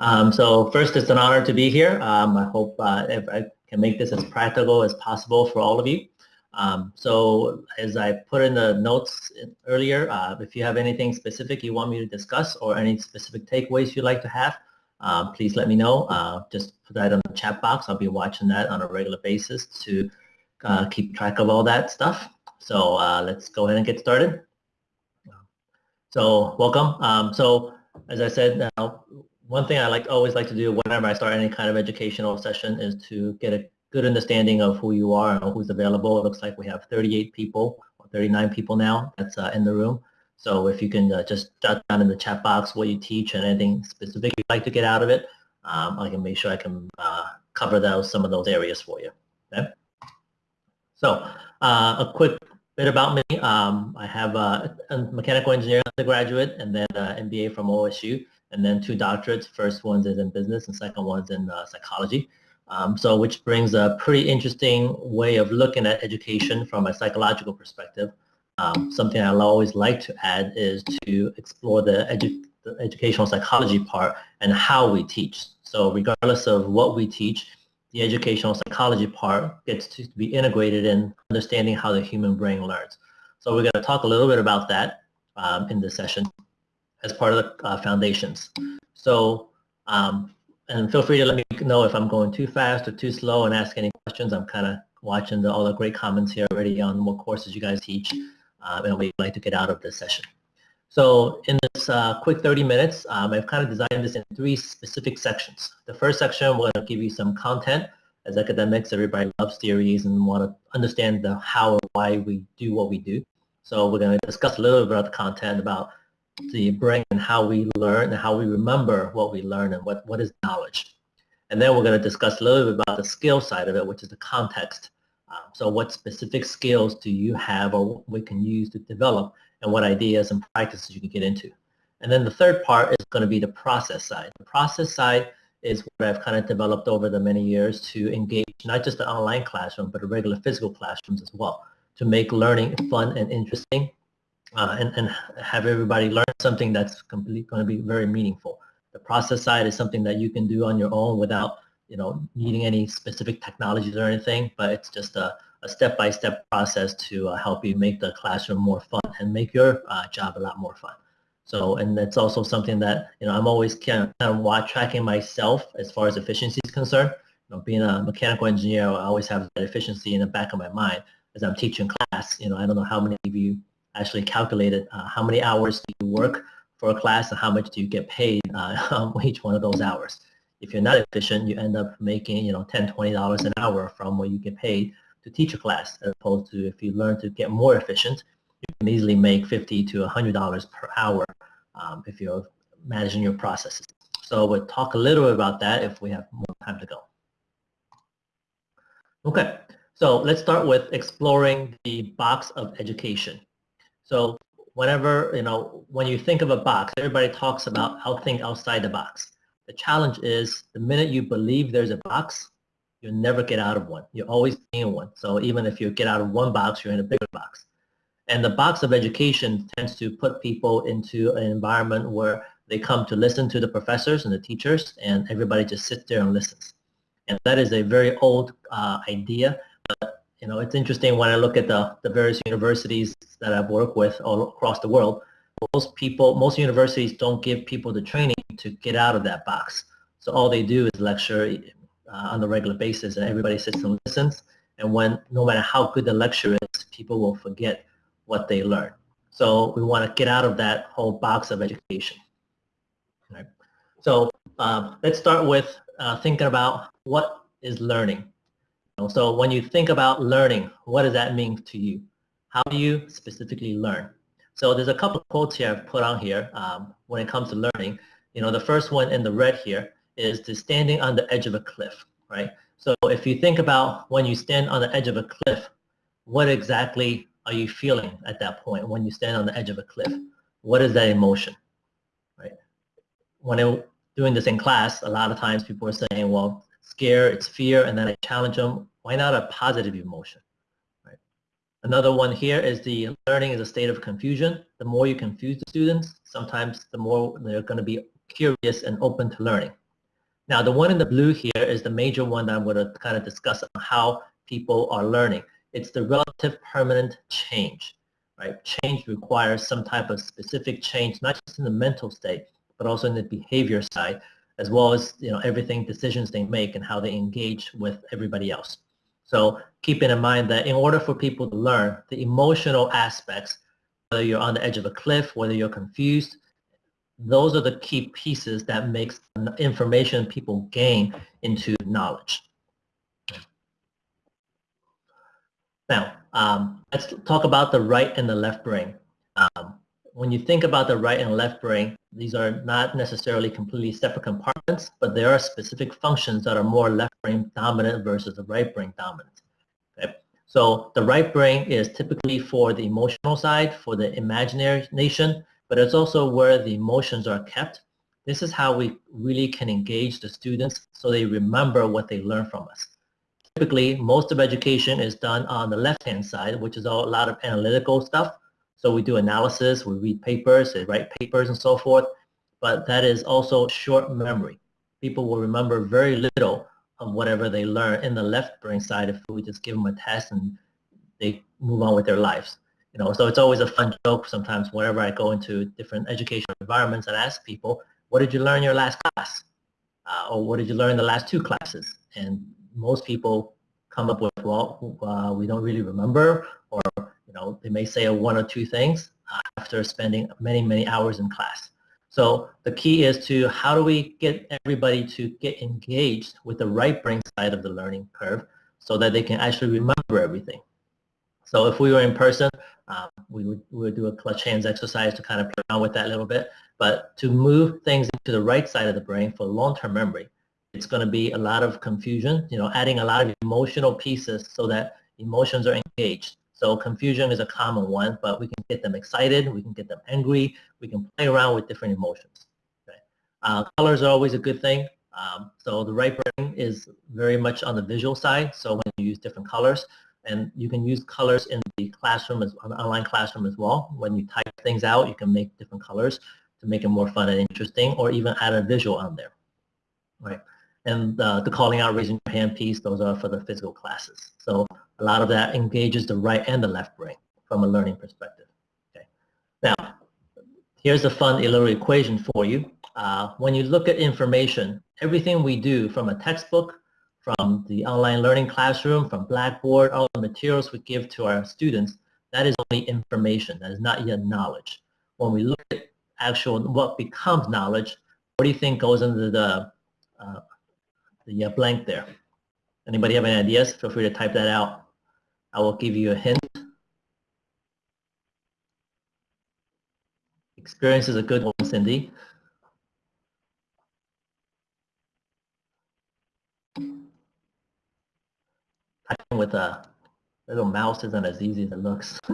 Um, so first, it's an honor to be here. Um, I hope uh, if I can make this as practical as possible for all of you. Um, so as I put in the notes earlier, uh, if you have anything specific you want me to discuss or any specific takeaways you'd like to have, uh, please let me know. Uh, just put that in the chat box. I'll be watching that on a regular basis to uh, keep track of all that stuff. So uh, let's go ahead and get started. So welcome. Um, so as I said, now one thing I like always like to do whenever I start any kind of educational session is to get a good understanding of who you are and who's available. It looks like we have 38 people or 39 people now that's uh, in the room. So if you can uh, just jot down in the chat box what you teach and anything specific you'd like to get out of it, um, I can make sure I can uh, cover those some of those areas for you. Okay. So uh, a quick bit about me. Um, I have a mechanical engineering undergraduate and then an MBA from OSU and then two doctorates. First one is in business and second one is in uh, psychology. Um, so which brings a pretty interesting way of looking at education from a psychological perspective. Um, something I always like to add is to explore the, edu the educational psychology part and how we teach. So regardless of what we teach, the educational psychology part gets to be integrated in understanding how the human brain learns. So we're going to talk a little bit about that um, in this session as part of the uh, foundations. So, um, and feel free to let me know if I'm going too fast or too slow and ask any questions. I'm kind of watching the, all the great comments here already on what courses you guys teach uh, and you'd like to get out of this session. So in this uh, quick 30 minutes, um, I've kind of designed this in three specific sections. The first section, to give you some content. As academics, everybody loves theories and want to understand the how and why we do what we do. So we're going to discuss a little bit about the content about the brain and how we learn and how we remember what we learn and what, what is knowledge. And then we're going to discuss a little bit about the skill side of it, which is the context. Um, so what specific skills do you have or we can use to develop and what ideas and practices you can get into. And then the third part is going to be the process side. The process side is what I've kind of developed over the many years to engage not just the online classroom, but the regular physical classrooms as well, to make learning fun and interesting uh, and, and have everybody learn something that's completely going to be very meaningful. The process side is something that you can do on your own without, you know, needing any specific technologies or anything, but it's just a, step-by-step -step process to uh, help you make the classroom more fun and make your uh, job a lot more fun. So, and that's also something that, you know, I'm always kind of, kind of tracking myself as far as efficiency is concerned. You know, being a mechanical engineer, I always have that efficiency in the back of my mind as I'm teaching class. You know, I don't know how many of you actually calculated uh, how many hours do you work for a class and how much do you get paid uh, each one of those hours. If you're not efficient, you end up making, you know, 10, 20 dollars an hour from what you get paid to teach a class, as opposed to if you learn to get more efficient, you can easily make 50 to 100 dollars per hour um, if you're managing your processes. So we'll talk a little bit about that if we have more time to go. Okay, so let's start with exploring the box of education. So whenever, you know, when you think of a box, everybody talks about how think outside the box. The challenge is the minute you believe there's a box, you'll never get out of one. You're always in one. So even if you get out of one box, you're in a bigger box. And the box of education tends to put people into an environment where they come to listen to the professors and the teachers and everybody just sits there and listens. And that is a very old uh, idea, you know, it's interesting when I look at the, the various universities that I've worked with all across the world, most people, most universities don't give people the training to get out of that box. So all they do is lecture uh, on a regular basis and everybody sits and listens. And when, no matter how good the lecture is, people will forget what they learn. So we want to get out of that whole box of education. Right. So uh, let's start with uh, thinking about what is learning. So when you think about learning, what does that mean to you? How do you specifically learn? So there's a couple of quotes here I've put on here um, when it comes to learning. You know, the first one in the red here is the standing on the edge of a cliff, right? So if you think about when you stand on the edge of a cliff, what exactly are you feeling at that point when you stand on the edge of a cliff? What is that emotion, right? When it, doing this in class, a lot of times people are saying, well, scare, it's fear, and then I challenge them. Why not a positive emotion? Right. Another one here is the learning is a state of confusion. The more you confuse the students, sometimes the more they're going to be curious and open to learning. Now, the one in the blue here is the major one that I'm going to kind of discuss on how people are learning. It's the relative permanent change, right? Change requires some type of specific change, not just in the mental state, but also in the behavior side, as well as you know everything decisions they make and how they engage with everybody else. So keeping in mind that in order for people to learn, the emotional aspects, whether you're on the edge of a cliff, whether you're confused, those are the key pieces that makes information people gain into knowledge. Now, um, let's talk about the right and the left brain. Um, when you think about the right and left brain, these are not necessarily completely separate compartments, but there are specific functions that are more left brain dominant versus the right brain dominant. Okay? So the right brain is typically for the emotional side, for the imagination, but it's also where the emotions are kept. This is how we really can engage the students so they remember what they learn from us. Typically, most of education is done on the left-hand side, which is a lot of analytical stuff. So we do analysis, we read papers, they write papers and so forth, but that is also short memory. People will remember very little of whatever they learn in the left brain side if we just give them a test and they move on with their lives. You know, so it's always a fun joke sometimes whenever I go into different educational environments and ask people, what did you learn in your last class? Uh, or what did you learn the last two classes? And most people come up with, well, uh, we don't really remember, or know, they may say one or two things uh, after spending many, many hours in class. So the key is to how do we get everybody to get engaged with the right brain side of the learning curve so that they can actually remember everything. So if we were in person, um, we, would, we would do a clutch hands exercise to kind of play around with that a little bit. But to move things to the right side of the brain for long-term memory, it's going to be a lot of confusion, you know, adding a lot of emotional pieces so that emotions are engaged. So confusion is a common one, but we can get them excited, we can get them angry, we can play around with different emotions. Okay? Uh, colors are always a good thing. Um, so the right brain is very much on the visual side. So when you use different colors, and you can use colors in the classroom, as an online classroom as well. When you type things out, you can make different colors to make it more fun and interesting, or even add a visual on there. Right. And uh, the calling out, raising your hand piece, those are for the physical classes. So a lot of that engages the right and the left brain from a learning perspective. Okay. Now, here's a fun little equation for you. Uh, when you look at information, everything we do from a textbook, from the online learning classroom, from Blackboard, all the materials we give to our students, that is only information. That is not yet knowledge. When we look at actual what becomes knowledge, what do you think goes into the uh, the blank there. Anybody have any ideas? Feel free to type that out. I will give you a hint. Experience is a good one, Cindy. Typing with a little mouse isn't as easy as it looks.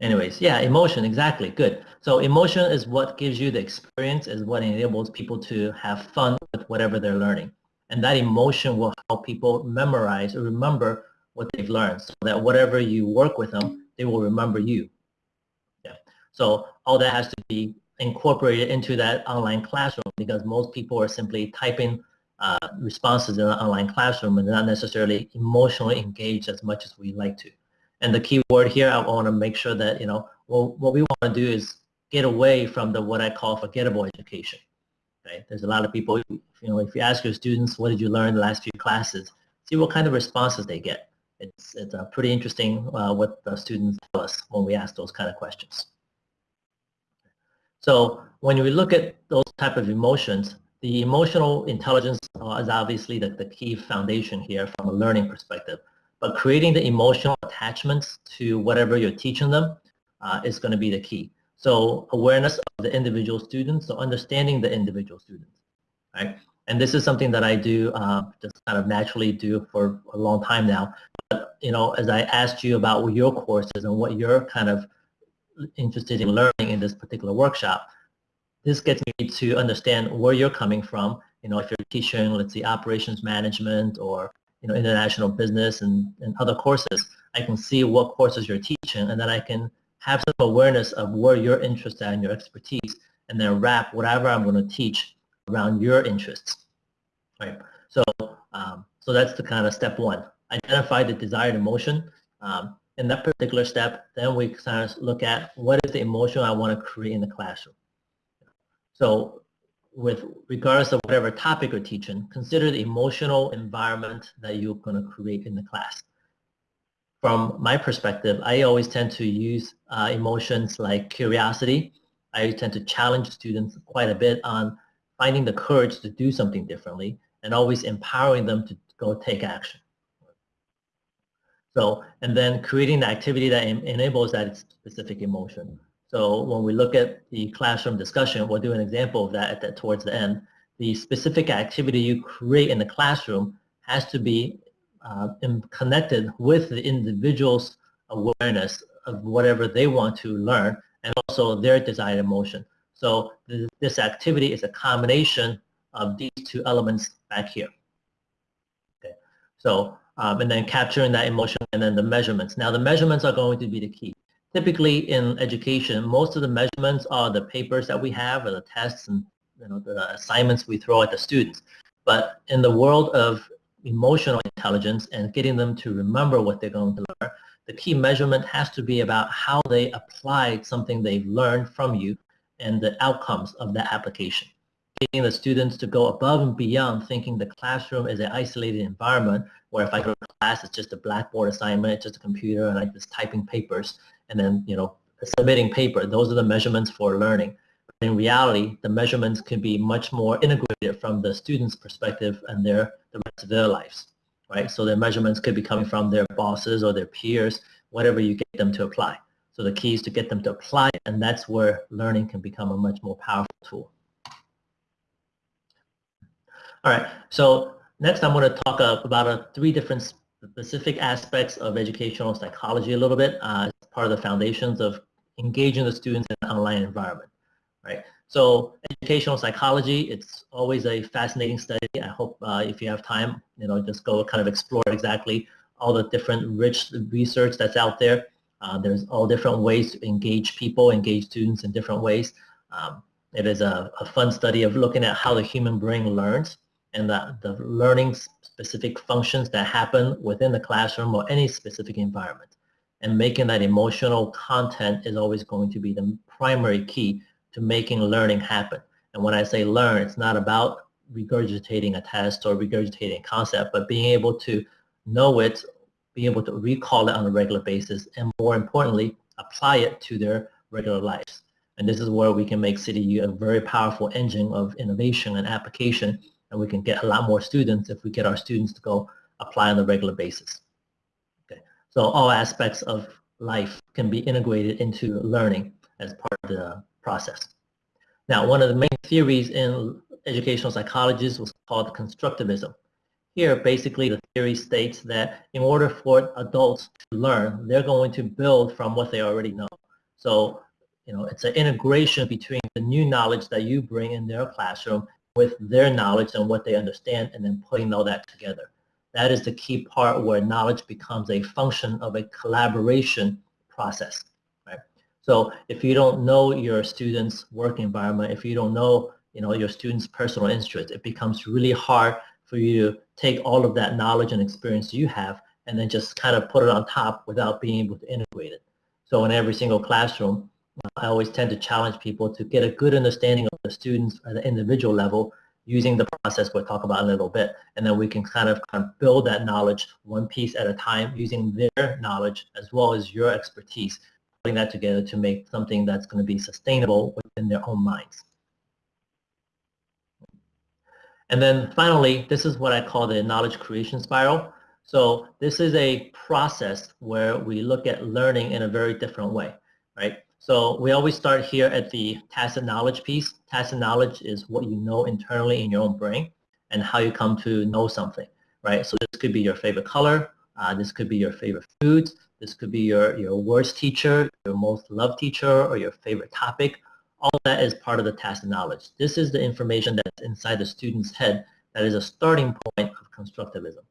Anyways, yeah, emotion, exactly, good. So emotion is what gives you the experience, is what enables people to have fun with whatever they're learning. And that emotion will help people memorize or remember what they've learned so that whatever you work with them, they will remember you. Yeah. So all that has to be incorporated into that online classroom because most people are simply typing uh, responses in an online classroom and not necessarily emotionally engaged as much as we like to. And the key word here, I want to make sure that, you know, well, what we want to do is get away from the what I call forgettable education. Right? There's a lot of people, you know, if you ask your students, what did you learn the last few classes, see what kind of responses they get. It's, it's uh, pretty interesting uh, what the students tell us when we ask those kind of questions. So when we look at those type of emotions, the emotional intelligence uh, is obviously the, the key foundation here from a learning perspective. But creating the emotional attachments to whatever you're teaching them uh, is going to be the key. So awareness of the individual students, so understanding the individual students, right? And this is something that I do uh, just kind of naturally do for a long time now. But, you know, as I asked you about your courses and what you're kind of interested in learning in this particular workshop, this gets me to understand where you're coming from. You know, if you're teaching, let's say, operations management or you know, international business and, and other courses, I can see what courses you're teaching and then I can have some awareness of where you're interested in your expertise and then wrap whatever I'm going to teach around your interests. Right. So, um, so that's the kind of step one. Identify the desired emotion. Um, in that particular step, then we kind of look at what is the emotion I want to create in the classroom. So with regardless of whatever topic you're teaching, consider the emotional environment that you're going to create in the class. From my perspective, I always tend to use uh, emotions like curiosity. I tend to challenge students quite a bit on finding the courage to do something differently and always empowering them to go take action. So, and then creating the activity that enables that specific emotion. So when we look at the classroom discussion, we'll do an example of that, towards the end. The specific activity you create in the classroom has to be uh, connected with the individual's awareness of whatever they want to learn and also their desired emotion. So th this activity is a combination of these two elements back here. Okay. So um, and then capturing that emotion and then the measurements. Now the measurements are going to be the key. Typically in education, most of the measurements are the papers that we have or the tests and you know, the assignments we throw at the students. But in the world of emotional intelligence and getting them to remember what they're going to learn, the key measurement has to be about how they applied something they've learned from you and the outcomes of that application getting the students to go above and beyond thinking the classroom is an isolated environment where if I go to class, it's just a blackboard assignment, it's just a computer and I'm just typing papers and then, you know, submitting paper. Those are the measurements for learning. But in reality, the measurements can be much more integrated from the student's perspective and their the rest of their lives, right? So their measurements could be coming from their bosses or their peers, whatever you get them to apply. So the key is to get them to apply, and that's where learning can become a much more powerful tool. All right, so next I'm going to talk about uh, three different specific aspects of educational psychology a little bit uh, as part of the foundations of engaging the students in an online environment, right? So educational psychology, it's always a fascinating study. I hope uh, if you have time, you know, just go kind of explore exactly all the different rich research that's out there. Uh, there's all different ways to engage people, engage students in different ways. Um, it is a, a, fun study of looking at how the human brain learns and the, the learning specific functions that happen within the classroom or any specific environment. And making that emotional content is always going to be the primary key to making learning happen. And when I say learn, it's not about regurgitating a test or regurgitating a concept, but being able to know it, be able to recall it on a regular basis, and more importantly, apply it to their regular lives. And this is where we can make CityU a very powerful engine of innovation and application and we can get a lot more students if we get our students to go apply on a regular basis. Okay, so all aspects of life can be integrated into learning as part of the process. Now, one of the main theories in educational psychology was called constructivism. Here, basically, the theory states that in order for adults to learn, they're going to build from what they already know. So, you know, it's an integration between the new knowledge that you bring in their classroom with their knowledge and what they understand and then putting all that together. That is the key part where knowledge becomes a function of a collaboration process. Right? So if you don't know your students' work environment, if you don't know you know, your students' personal interests, it becomes really hard for you to take all of that knowledge and experience you have and then just kind of put it on top without being able to integrate it. So in every single classroom, I always tend to challenge people to get a good understanding of the students at the individual level using the process we'll talk about in a little bit. And then we can kind of, kind of build that knowledge one piece at a time using their knowledge as well as your expertise, putting that together to make something that's going to be sustainable within their own minds. And then finally, this is what I call the knowledge creation spiral. So this is a process where we look at learning in a very different way, right? So we always start here at the tacit knowledge piece. Tacit knowledge is what you know internally in your own brain and how you come to know something, right? So this could be your favorite color. Uh, this could be your favorite foods. This could be your, your worst teacher, your most loved teacher, or your favorite topic. All that is part of the tacit knowledge. This is the information that's inside the student's head that is a starting point of constructivism.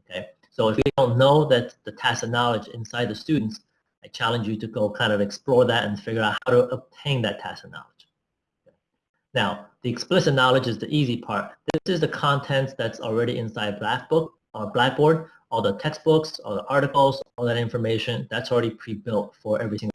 Okay, so if you don't know that the tacit knowledge inside the students, I challenge you to go kind of explore that and figure out how to obtain that tacit knowledge. Now, the explicit knowledge is the easy part. This is the content that's already inside Blackbook or uh, Blackboard, all the textbooks, all the articles, all that information, that's already pre-built for every single?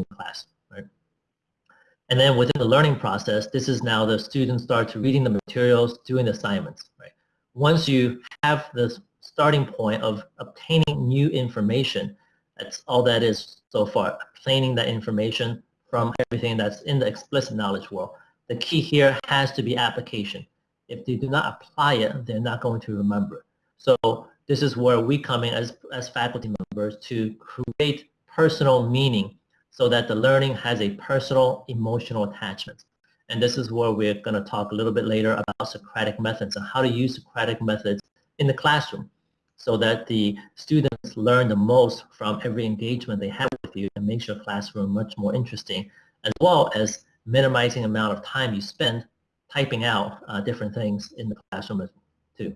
And then within the learning process, this is now the students start to reading the materials, doing assignments, right? Once you have the starting point of obtaining new information, that's all that is so far, obtaining that information from everything that's in the explicit knowledge world. The key here has to be application. If they do not apply it, they're not going to remember. So this is where we come in as, as faculty members to create personal meaning so that the learning has a personal emotional attachment. And this is where we're going to talk a little bit later about Socratic methods and how to use Socratic methods in the classroom so that the students learn the most from every engagement they have with you and makes your classroom much more interesting, as well as minimizing the amount of time you spend typing out uh, different things in the classroom too.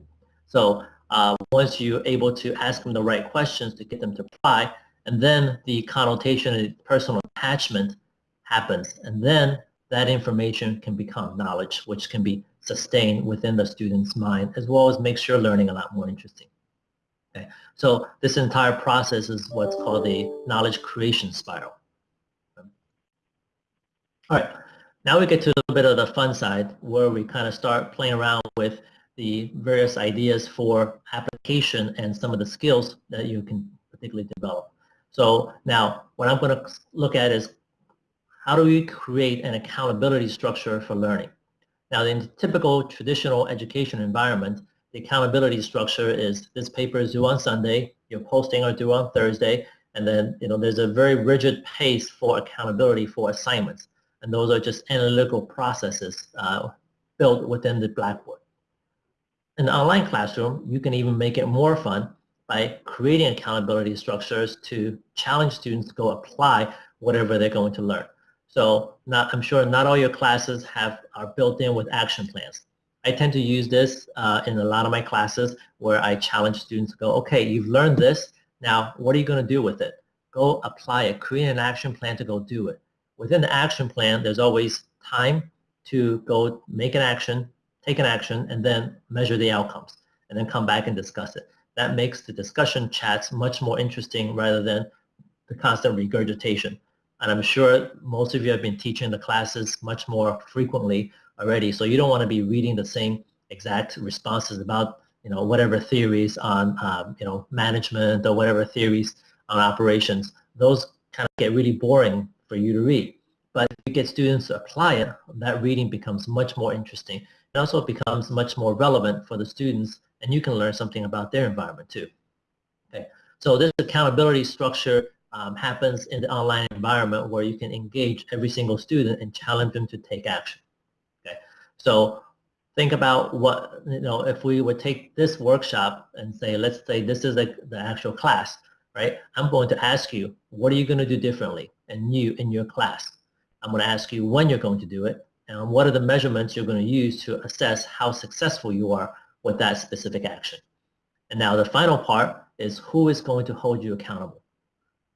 So uh, once you're able to ask them the right questions to get them to apply, and then the connotation and personal attachment happens, and then that information can become knowledge, which can be sustained within the student's mind, as well as makes your learning a lot more interesting. Okay. So this entire process is what's called a knowledge creation spiral. All right, now we get to a bit of the fun side where we kind of start playing around with the various ideas for application and some of the skills that you can particularly develop. So now what I'm going to look at is how do we create an accountability structure for learning? Now in the typical traditional education environment, the accountability structure is this paper is due on Sunday, your posting are due on Thursday, and then you know there's a very rigid pace for accountability for assignments. And those are just analytical processes uh, built within the Blackboard. In the online classroom, you can even make it more fun by creating accountability structures to challenge students to go apply whatever they're going to learn. So not, I'm sure not all your classes have are built in with action plans. I tend to use this uh, in a lot of my classes where I challenge students to go, okay, you've learned this, now what are you going to do with it? Go apply it, create an action plan to go do it. Within the action plan, there's always time to go make an action, take an action, and then measure the outcomes, and then come back and discuss it. That makes the discussion chats much more interesting rather than the constant regurgitation. And I'm sure most of you have been teaching the classes much more frequently already. So you don't want to be reading the same exact responses about you know whatever theories on um, you know management or whatever theories on operations. Those kind of get really boring for you to read. But if you get students to apply it, that reading becomes much more interesting. It also becomes much more relevant for the students, and you can learn something about their environment too. Okay, so this accountability structure um, happens in the online environment where you can engage every single student and challenge them to take action. Okay, So think about what, you know, if we would take this workshop and say, let's say this is the actual class, right? I'm going to ask you, what are you going to do differently and new in your class? I'm going to ask you when you're going to do it and what are the measurements you're going to use to assess how successful you are with that specific action. And now the final part is who is going to hold you accountable,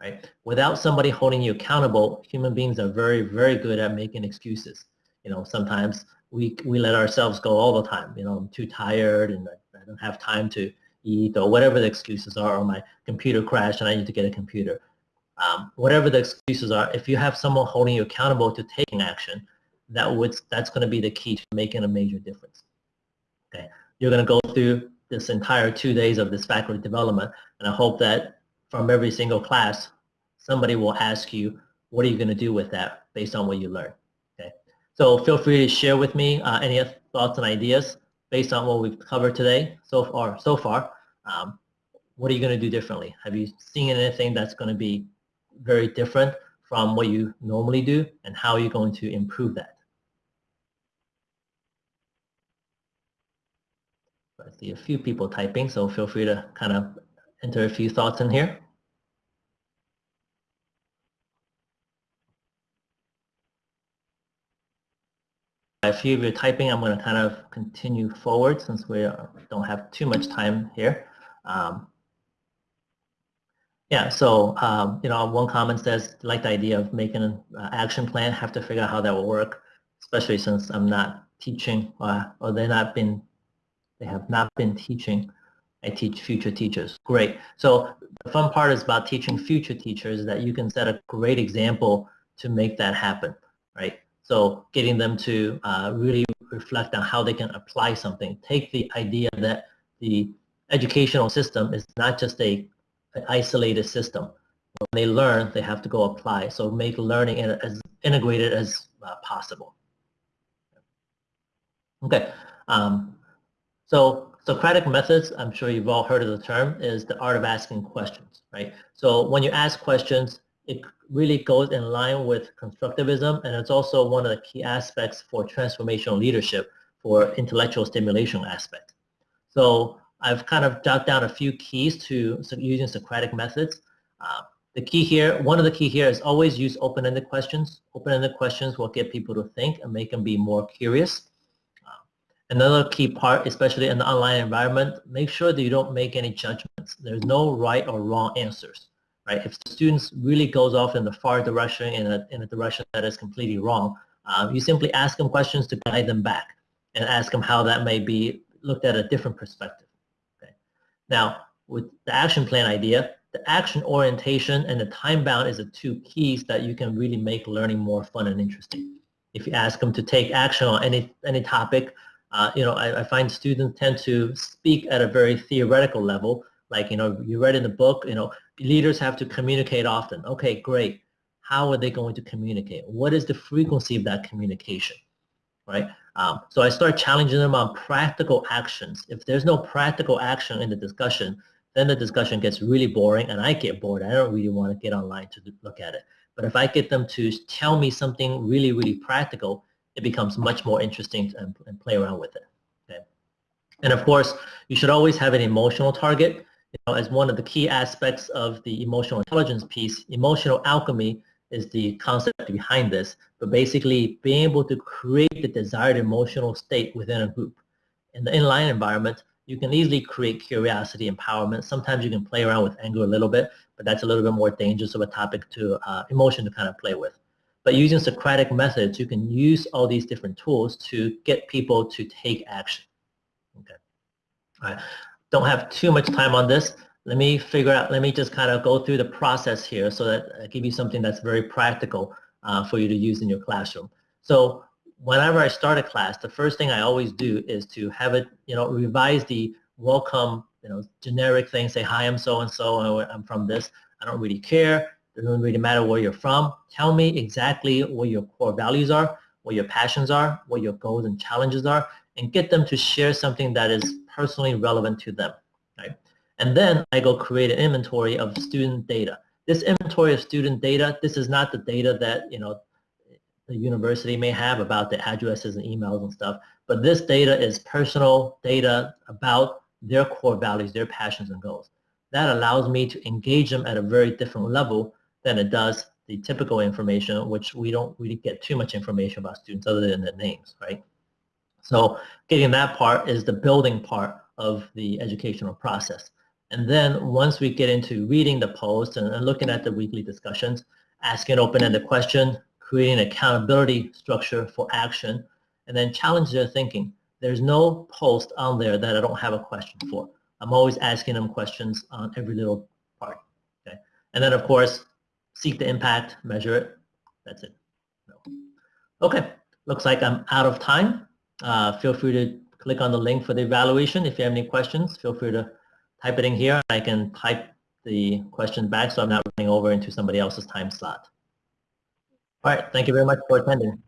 right? Without somebody holding you accountable, human beings are very, very good at making excuses. You know, sometimes we, we let ourselves go all the time. You know, I'm too tired and I, I don't have time to eat or whatever the excuses are or my computer crashed and I need to get a computer. Um, whatever the excuses are, if you have someone holding you accountable to taking action, that would that's going to be the key to making a major difference. Okay, you're going to go through this entire two days of this faculty development, and I hope that from every single class, somebody will ask you, what are you going to do with that based on what you learned? So feel free to share with me uh, any thoughts and ideas based on what we've covered today so far. So far, um, what are you going to do differently? Have you seen anything that's going to be very different from what you normally do, and how are you going to improve that? I see a few people typing, so feel free to kind of enter a few thoughts in here. A few of you typing, I'm going to kind of continue forward since we don't have too much time here. Um, yeah, so um, you know, one comment says, like the idea of making an uh, action plan, have to figure out how that will work, especially since I'm not teaching uh, or they're not been, they have not been teaching. I teach future teachers. Great. So the fun part is about teaching future teachers that you can set a great example to make that happen, right? So getting them to uh, really reflect on how they can apply something. Take the idea that the educational system is not just a an isolated system. When they learn, they have to go apply. So make learning as integrated as uh, possible. Okay. Um, so Socratic methods, I'm sure you've all heard of the term, is the art of asking questions, right? So when you ask questions, it really goes in line with constructivism, and it's also one of the key aspects for transformational leadership for intellectual stimulation aspect. So I've kind of jotted down a few keys to using Socratic methods. Uh, the key here, one of the key here is always use open-ended questions. Open-ended questions will get people to think and make them be more curious. Another key part, especially in the online environment, make sure that you don't make any judgments. There's no right or wrong answers, right? If the students really goes off in the far direction, in a, in a direction that is completely wrong, uh, you simply ask them questions to guide them back and ask them how that may be looked at a different perspective. Okay. Now, with the action plan idea, the action orientation and the time bound is the two keys that you can really make learning more fun and interesting. If you ask them to take action on any, any topic, uh, you know, I, I, find students tend to speak at a very theoretical level. Like, you know, you read in the book, you know, leaders have to communicate often. Okay, great. How are they going to communicate? What is the frequency of that communication, right? Um, so I start challenging them on practical actions. If there's no practical action in the discussion, then the discussion gets really boring and I get bored. I don't really want to get online to look at it. But if I get them to tell me something really, really practical, it becomes much more interesting and, and play around with it. Okay? And of course, you should always have an emotional target. You know, as one of the key aspects of the emotional intelligence piece, emotional alchemy is the concept behind this, but basically being able to create the desired emotional state within a group. In the inline environment, you can easily create curiosity, empowerment. Sometimes you can play around with anger a little bit, but that's a little bit more dangerous of a topic to uh, emotion to kind of play with. But using Socratic methods, you can use all these different tools to get people to take action. Okay. All right. Don't have too much time on this. Let me figure out, let me just kind of go through the process here so that I give you something that's very practical uh, for you to use in your classroom. So whenever I start a class, the first thing I always do is to have it, you know, revise the welcome, you know, generic thing, say, hi, I'm so-and-so, I'm from this. I don't really care. It doesn't really matter where you're from. Tell me exactly what your core values are, what your passions are, what your goals and challenges are, and get them to share something that is personally relevant to them, right? And then I go create an inventory of student data. This inventory of student data, this is not the data that, you know, the university may have about the addresses and emails and stuff. But this data is personal data about their core values, their passions and goals. That allows me to engage them at a very different level than it does the typical information, which we don't really get too much information about students other than their names, right? So getting that part is the building part of the educational process. And then once we get into reading the post and, and looking at the weekly discussions, asking open-ended question, creating accountability structure for action, and then challenge their thinking. There's no post on there that I don't have a question for. I'm always asking them questions on every little part. Okay, and then of course, seek the impact, measure it. That's it. No. Okay, looks like I'm out of time. Uh, feel free to click on the link for the evaluation. If you have any questions, feel free to type it in here. I can type the question back so I'm not running over into somebody else's time slot. All right. Thank you very much for attending.